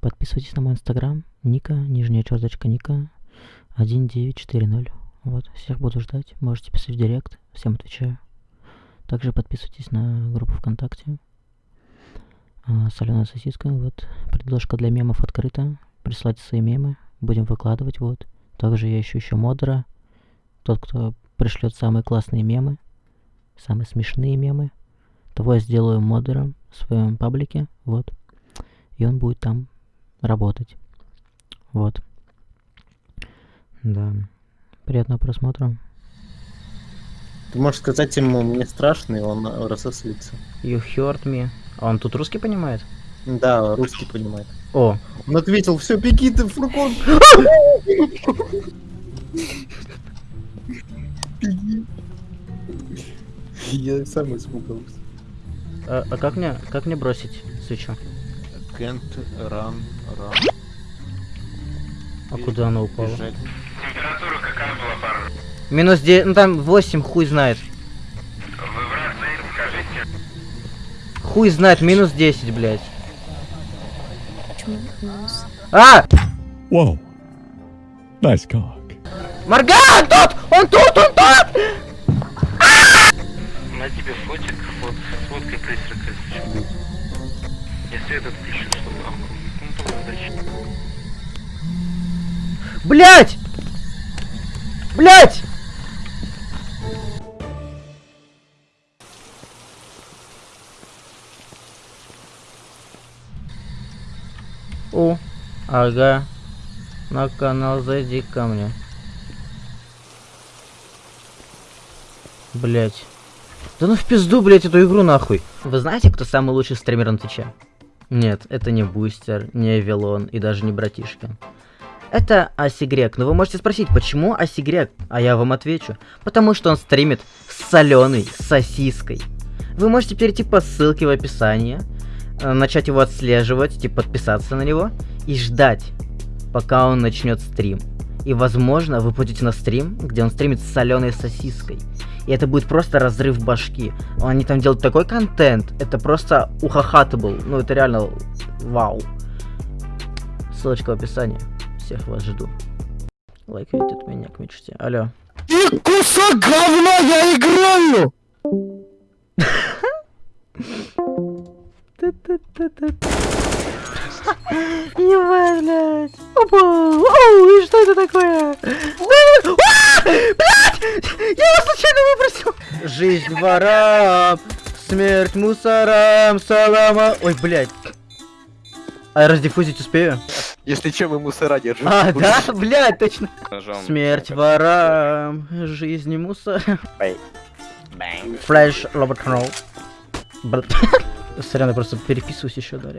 Подписывайтесь на мой инстаграм, Ника, нижняя черточка Ника, 1940. Вот, всех буду ждать. Можете писать в директ, всем отвечаю. Также подписывайтесь на группу ВКонтакте. А, соленая сосиска, вот. Предложка для мемов открыта. Присылайте свои мемы, будем выкладывать, вот. Также я ищу еще модера. Тот, кто пришлет самые классные мемы, самые смешные мемы, того я сделаю модером в своем паблике, вот. И он будет там работать. Вот. Да. Приятного просмотра. Ты можешь сказать ему, мне страшно, и он рассосется. You heard me. А он тут русский понимает? Да, русский понимает. О. Он ответил, все, беги ты, фургон. Беги. Я сам испугался. А, а как мне, как мне бросить свечу? Can't run, run. А куда она упала? Бежать. Температура какая была, парень? Минус 9, ну там 8, хуй знает. Вы враг стоит, скажите. Хуй знает, минус 10, блядь. Почему минус? А! Whoa. Nice cock. Морган, тут! Он тут, он тут! На тебе фотик, вот с фоткой призрака. Свет отключу, чтобы... там удачи. Блять! Блять! О, ага. На канал зайди ко мне. Блять. Да ну в пизду, блять, эту игру нахуй. Вы знаете, кто самый лучший стример на Твиче? Нет, это не Бустер, не Авилон и даже не Братишка. Это Асигрек, но вы можете спросить, почему Асигрек? А я вам отвечу. Потому что он стримит с соленой сосиской. Вы можете перейти по ссылке в описании, э, начать его отслеживать, типа подписаться на него и ждать, пока он начнет стрим. И возможно, вы пойдете на стрим, где он стримит с соленой сосиской. И это будет просто разрыв башки. Они там делают такой контент, это просто ухахатабл. Ну, это реально вау. Ссылочка в описании. Всех вас жду. Лайкайте от меня к мечте. Алло. Ты кусок говна, я играю! Ебать, блядь. Опа! Оу, и что это такое? А! Блядь! Я его случайно выбросил! Жизнь ворам, смерть мусорам, салама... Ой, блядь. А я раздиффузить успею? Если чем мы мусора держим. А, да? Блядь, точно. Ножом. Смерть ворам, жизнь мусорам. Флэш, Роберт. Блядь. Сорян, я просто переписываюсь еще, да,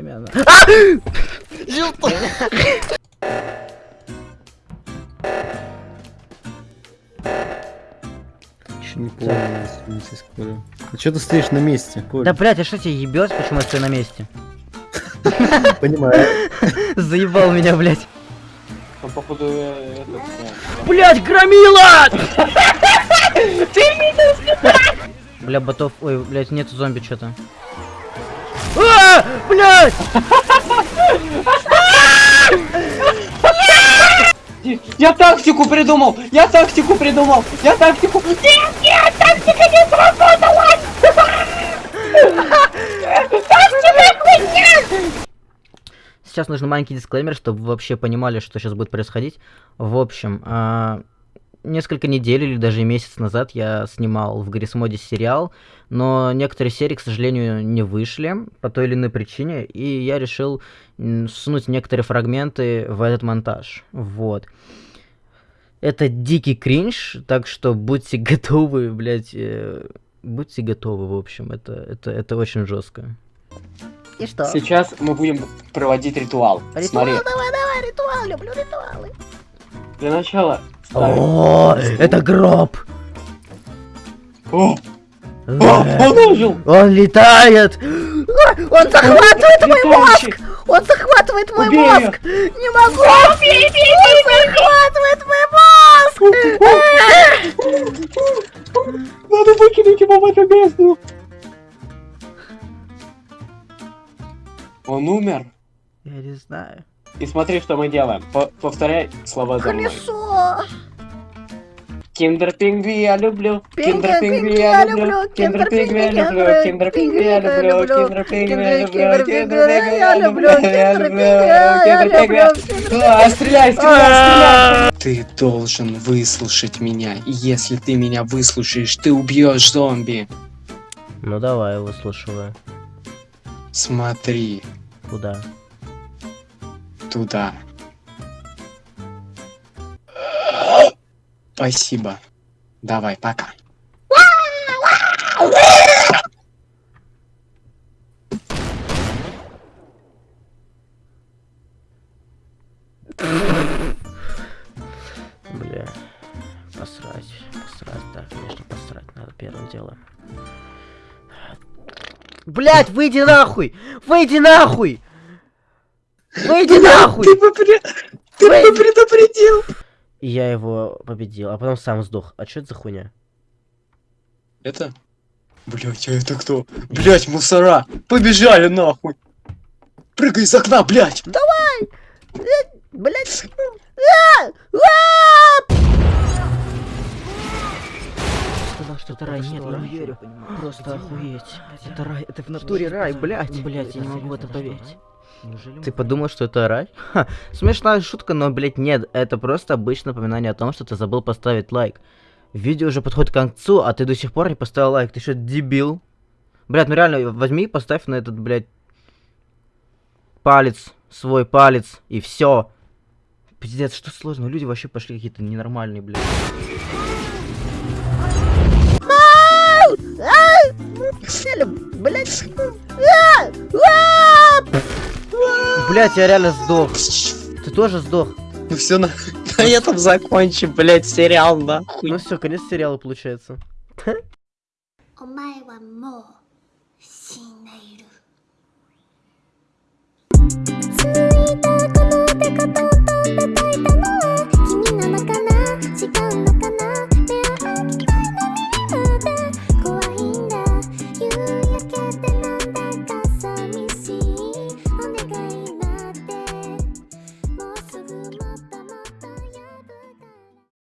не понял, извините, Коля. А что ты стоишь на месте, Коля? Да, блядь, а что тебе ебёт, почему я стою на месте? Понимаю. Заебал меня, блядь. Там, походу, э, этот... Блять, громила! Бля, ботов, ой, блять, нету зомби что-то. А, блять! Я тактику придумал! Я тактику придумал! Я тактику... Нет, нет, тактика не сработала! Сейчас нужен маленький дисклеймер, чтобы вы вообще понимали, что сейчас будет происходить. В общем, а, несколько недель или даже месяц назад я снимал в Гаррисмоде сериал, но некоторые серии, к сожалению, не вышли по той или иной причине, и я решил м, всунуть некоторые фрагменты в этот монтаж. Вот. Это дикий кринж, так что будьте готовы, блядь, э, будьте готовы, в общем, это, это, это очень жестко. И что? Сейчас мы будем проводить ритуал. Смотри, давай, давай, ритуал, люблю ритуалы. для начала... ставим- О, это гроб! О, Э, о, он ожил! Он летает! Он захватывает мой мозг! Он захватывает мой Убей мозг! Не могу! Он захватывает! Надо выкинуть его в эту бездну! Он умер? Я не знаю. И смотри, что мы делаем. По- повторяй слова за мной. Колесо! Киндер Пингви я люблю. Киндер Киндер Пингви Пингви я люблю. Киндер Пингви я люблю. Киндер Пингви я люблю. Киндер Пингви я люблю. Киндер я Пингви я люблю. Киндер Я Пингви люблю. я А, люблю. Стреляй, стреляй, стреляй. Ты должен выслушать меня. И если ты меня выслушаешь, ты убьешь зомби. Ну давай, выслушиваю. Смотри Куда? туда. Спасибо. Давай, пока. Бля. Посрать. Посрать. Да, конечно, посрать надо первым делом. Блять, выйди нахуй! Выйди нахуй! Выйди нахуй! Ты бы, при- ты бы предупредил. И я его победил, а потом сам сдох. А что это за хуйня? Это? Блять, а это кто? Блять, мусора! Побежали нахуй! Прыгай из окна, блять! Блять! Сказал, что это рай. Нет, я не верю. Просто охуеть. Это рай. Это в натуре рай, блять. Блять, я не могу в это поверить. Ты подумал, что это рай? Ха, смешная шутка, но, блять, нет. Это просто обычное напоминание о том, что ты забыл поставить лайк. Видео уже подходит к концу, а ты до сих пор не поставил лайк. Ты что, дебил? Блять, ну реально, возьми и поставь на этот, блять, палец, свой палец, и все. Пиздец, что сложно? Люди вообще пошли какие-то ненормальные, блядь. Блять. Блять, я реально сдох. Ты тоже сдох? Ну все, на, на этом закончим, блять, сериал, нахуй. Ну все, конец сериала получается. Thank you. 君なのかな違うのかな